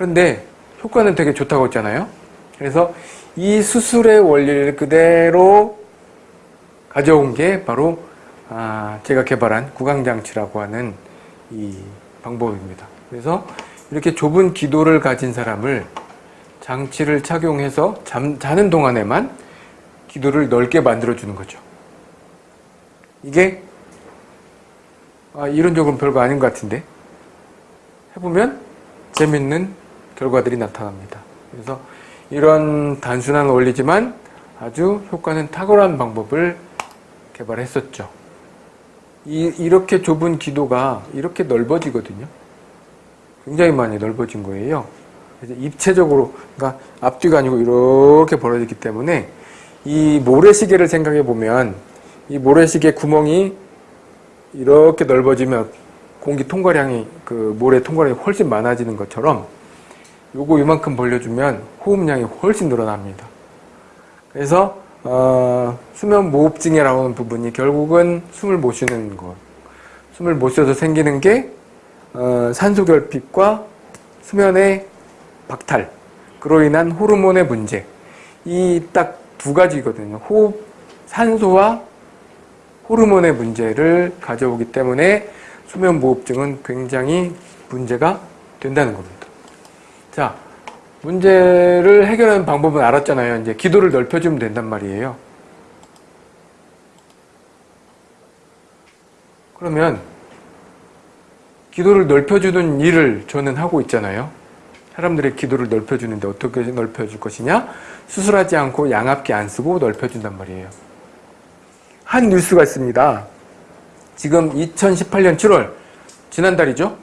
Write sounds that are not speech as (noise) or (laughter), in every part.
그런데 효과는 되게 좋다고 했잖아요. 그래서 이 수술의 원리를 그대로 가져온 게 바로 아, 제가 개발한 구강장치라고 하는 이 방법입니다. 그래서 이렇게 좁은 기도를 가진 사람을 장치를 착용해서 잠, 자는 동안에만 기도를 넓게 만들어주는 거죠. 이게 아, 이론적으로는 별거 아닌 것 같은데 해보면 재밌는 결과들이 나타납니다. 그래서 이런 단순한 원리지만 아주 효과는 탁월한 방법을 개발했었죠. 이, 이렇게 좁은 기도가 이렇게 넓어지거든요. 굉장히 많이 넓어진 거예요. 입체적으로, 그러니까 앞뒤가 아니고 이렇게 벌어지기 때문에 이 모래시계를 생각해 보면 이 모래시계 구멍이 이렇게 넓어지면 공기 통과량이 그 모래 통과량이 훨씬 많아지는 것처럼 요거 이만큼 벌려주면 호흡량이 훨씬 늘어납니다. 그래서 어, 수면 무호흡증이라고 하는 부분이 결국은 숨을 못 쉬는 것. 숨을 못 쉬어서 생기는 게 어, 산소결핍과 수면의 박탈, 그로 인한 호르몬의 문제. 이 딱 두 가지거든요. 호흡, 산소와 호르몬의 문제를 가져오기 때문에 수면 무호흡증은 굉장히 문제가 된다는 겁니다. 자, 문제를 해결하는 방법은 알았잖아요. 이제 기도를 넓혀주면 된단 말이에요. 그러면 기도를 넓혀주는 일을 저는 하고 있잖아요. 사람들의 기도를 넓혀주는데 어떻게 넓혀줄 것이냐? 수술하지 않고 양압기 안 쓰고 넓혀준단 말이에요. 한 뉴스가 있습니다. 지금 2018년 7월, 지난달이죠?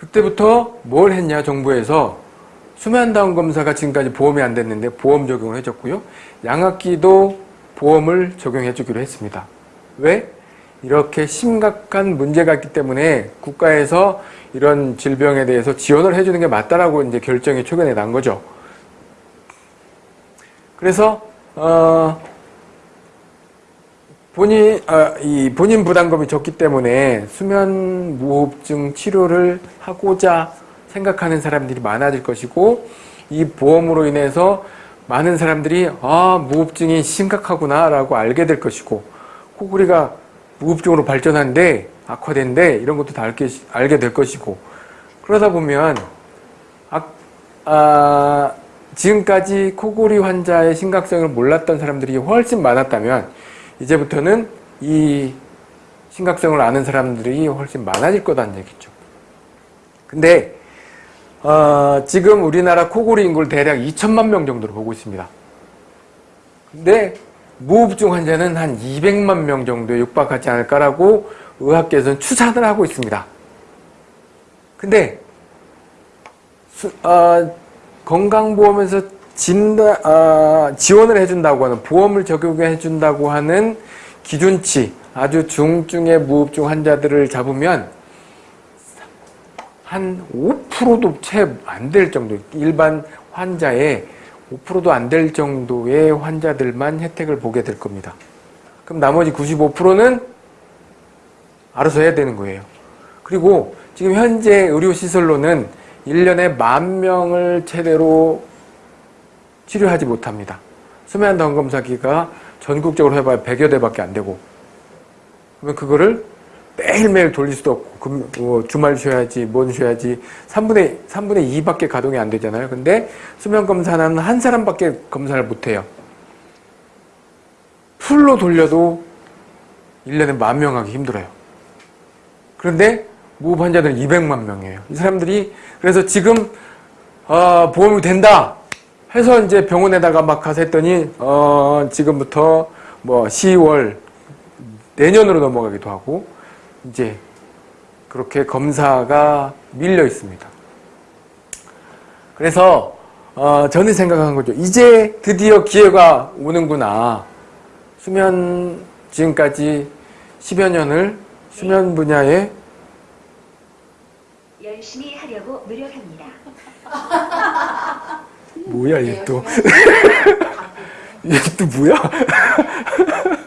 그때부터 뭘 했냐, 정부에서 수면다운 검사가 지금까지 보험이 안 됐는데 보험 적용을 해줬고요. 양압기도 보험을 적용해 주기로 했습니다. 왜? 이렇게 심각한 문제가 있기 때문에 국가에서 이런 질병에 대해서 지원을 해주는 게 맞다라고 이제 결정이 최근에 난 거죠. 그래서 어, 본인 아, 이 본인 부담금이 적기 때문에 수면 무호흡증 치료를 하고자 생각하는 사람들이 많아질 것이고 이 보험으로 인해서 많은 사람들이 아 무호흡증이 심각하구나 라고 알게 될 것이고 코골이가 무흡증으로 발전한데 악화된데 이런 것도 다 알게, 알게 될 것이고 그러다 보면 아, 아, 지금까지 코골이 환자의 심각성을 몰랐던 사람들이 훨씬 많았다면 이제부터는 이 심각성을 아는 사람들이 훨씬 많아질 거다는 얘기죠. 근데 어, 지금 우리나라 코골이 인구를 대략 2천만 명 정도로 보고 있습니다. 근데 무흡증 환자는 한 200만 명 정도에 육박하지 않을까라고 의학계에서는 추산을 하고 있습니다. 근데 수, 어, 건강보험에서 진다, 어, 지원을 해준다고 하는 보험을 적용해 준다고 하는 기준치 아주 중증의 무흡증 환자들을 잡으면 한 5%도 채 안 될 정도 일반 환자의 5%도 안 될 정도의 환자들만 혜택을 보게 될 겁니다. 그럼 나머지 95%는 알아서 해야 되는 거예요. 그리고 지금 현재 의료시설로는 1년에 만 명을 최대로 치료하지 못합니다. 수면 다운 검사기가 전국적으로 해봐야 100여 대밖에 안 되고 그러면 그거를 매일매일 돌릴 수도 없고 뭐 주말 쉬어야지 뭔 쉬어야지 3분의 3분의 2밖에 가동이 안 되잖아요. 근데 수면 검사는 한 사람밖에 검사를 못 해요. 풀로 돌려도 1년에 만 명 하기 힘들어요. 그런데 무흡 환자들은 200만 명이에요. 이 사람들이 그래서 지금 어, 보험이 된다 해서 이제 병원에다가 막 가서 했더니 어, 지금부터 뭐 10월 내년으로 넘어가기도 하고 이제 그렇게 검사가 밀려 있습니다. 그래서 어, 저는 생각한 거죠. 이제 드디어 기회가 오는구나. 수면 지금까지 10여 년을 수면 분야에 열심히 하려고 노력합니다. (laughs) 뭐야 얘 또 얘또 네, 네, 네. (laughs) 뭐야? (laughs)